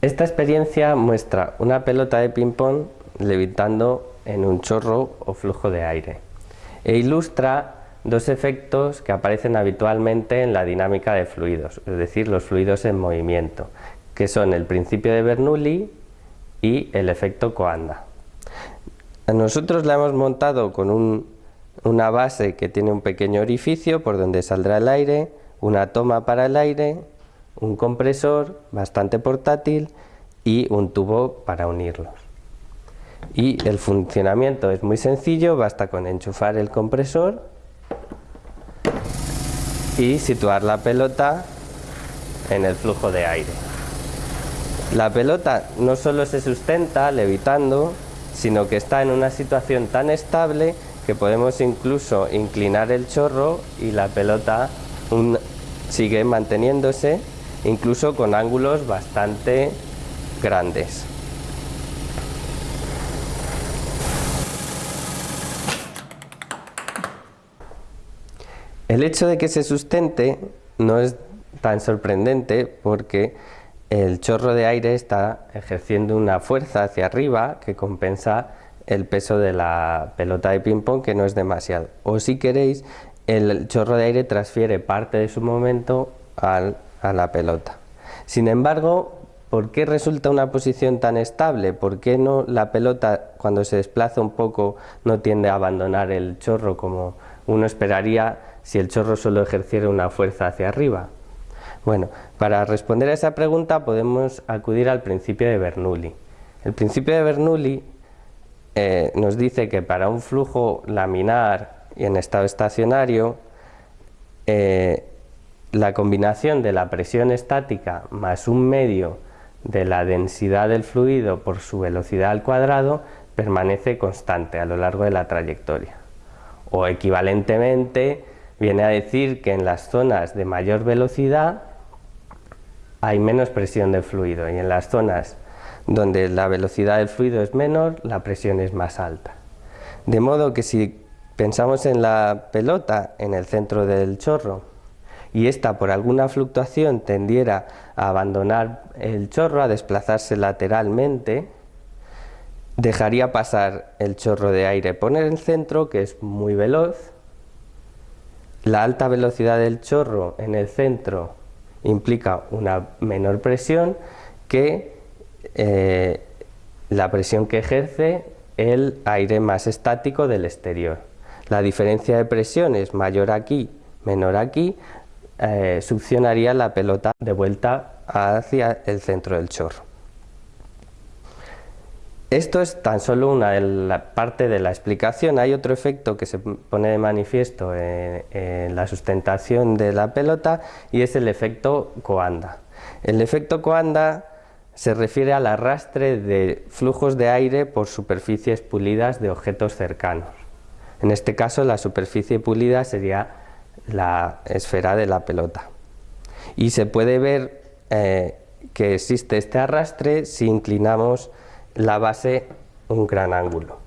Esta experiencia muestra una pelota de ping-pong levitando en un chorro o flujo de aire e ilustra dos efectos que aparecen habitualmente en la dinámica de fluidos, es decir, los fluidos en movimiento, que son el principio de Bernoulli y el efecto Coanda. Nosotros la hemos montado con una base que tiene un pequeño orificio por donde saldrá el aire, una toma para el aire, un compresor bastante portátil y un tubo para unirlos. Y el funcionamiento es muy sencillo, basta con enchufar el compresor y situar la pelota en el flujo de aire. La pelota no solo se sustenta levitando, sino que está en una situación tan estable que podemos incluso inclinar el chorro y la pelota sigue manteniéndose incluso con ángulos bastante grandes. El hecho de que se sustente no es tan sorprendente porque el chorro de aire está ejerciendo una fuerza hacia arriba que compensa el peso de la pelota de ping pong que no es demasiado. O si queréis, el chorro de aire transfiere parte de su momento a la pelota. Sin embargo, ¿por qué resulta una posición tan estable? ¿Por qué no la pelota cuando se desplaza un poco no tiende a abandonar el chorro como uno esperaría si el chorro solo ejerciera una fuerza hacia arriba? Bueno, para responder a esa pregunta podemos acudir al principio de Bernoulli. El principio de Bernoulli eh, nos dice que para un flujo laminar y en estado estacionario, eh, la combinación de la presión estática más un medio de la densidad del fluido por su velocidad al cuadrado permanece constante a lo largo de la trayectoria. O equivalentemente, viene a decir que en las zonas de mayor velocidad hay menos presión del fluido y en las zonas donde la velocidad del fluido es menor, la presión es más alta. De modo que si pensamos en la pelota en el centro del chorro y esta por alguna fluctuación tendiera a abandonar el chorro, a desplazarse lateralmente, dejaría pasar el chorro de aire por el centro, que es muy veloz, la alta velocidad del chorro en el centro implica una menor presión que eh, la presión que ejerce el aire más estático del exterior. La diferencia de presión es mayor aquí, menor aquí, eh, la pelota de vuelta hacia el centro del chorro. Esto es tan solo una parte de la explicación. Hay otro efecto que se pone de manifiesto en, la sustentación de la pelota y es el efecto Coanda. El efecto Coanda se refiere al arrastre de flujos de aire por superficies pulidas de objetos cercanos. En este caso la superficie pulida sería la esfera de la pelota. Y se puede ver eh, que existe este arrastre si inclinamos la base un gran ángulo.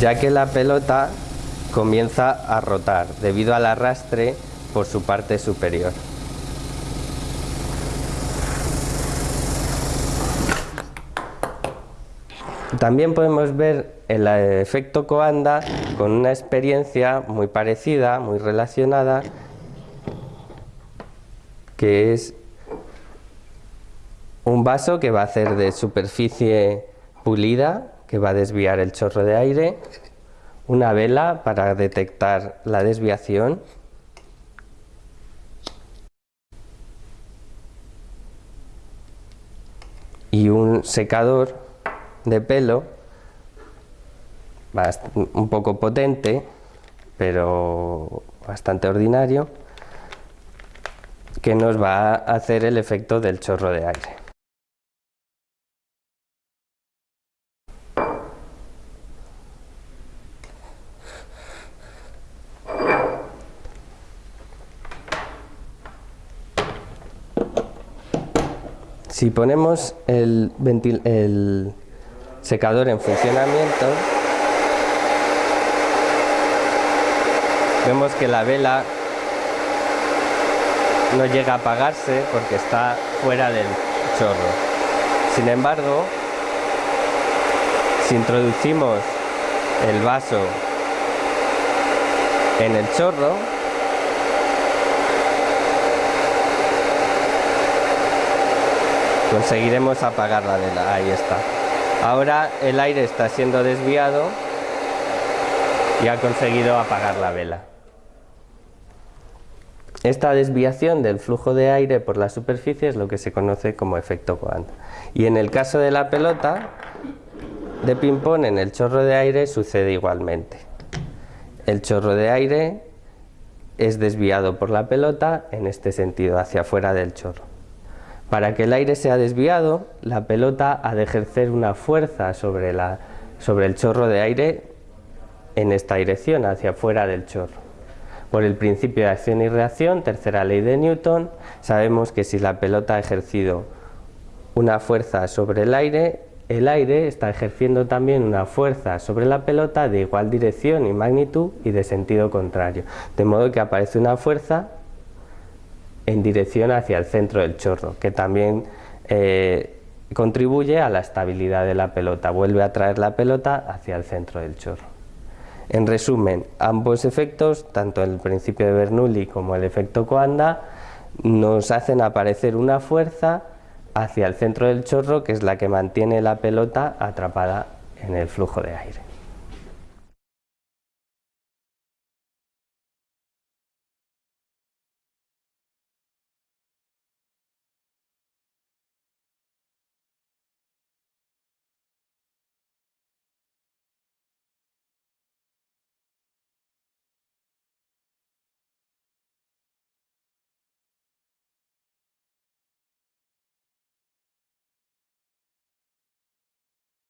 Ya que la pelota comienza a rotar debido al arrastre por su parte superior. También podemos ver el efecto Coanda con una experiencia muy parecida, muy relacionada que es un vaso que va a hacer de superficie pulida, que va a desviar el chorro de aire, una vela para detectar la desviación, y un secador de pelo un poco potente pero bastante ordinario que nos va a hacer el efecto del chorro de aire. Si ponemos el, el secador en funcionamiento, vemos que la vela no llega a apagarse porque está fuera del chorro. Sin embargo, si introducimos el vaso en el chorro, conseguiremos apagar la vela. Ahí está. Ahora el aire está siendo desviado y ha conseguido apagar la vela. Esta desviación del flujo de aire por la superficie es lo que se conoce como efecto Coanda. Y en el caso de la pelota de ping-pong, en el chorro de aire sucede igualmente. El chorro de aire es desviado por la pelota en este sentido, hacia afuera del chorro. Para que el aire sea desviado, la pelota ha de ejercer una fuerza sobre, la, sobre el chorro de aire en esta dirección, hacia afuera del chorro. Por el principio de acción y reacción, tercera ley de Newton, sabemos que si la pelota ha ejercido una fuerza sobre el aire, el aire está ejerciendo también una fuerza sobre la pelota de igual dirección y magnitud y de sentido contrario, de modo que aparece una fuerza en dirección hacia el centro del chorro, que también eh, contribuye a la estabilidad de la pelota, vuelve a traer la pelota hacia el centro del chorro. En resumen, ambos efectos, tanto el principio de Bernoulli como el efecto Coanda, nos hacen aparecer una fuerza hacia el centro del chorro que es la que mantiene la pelota atrapada en el flujo de aire.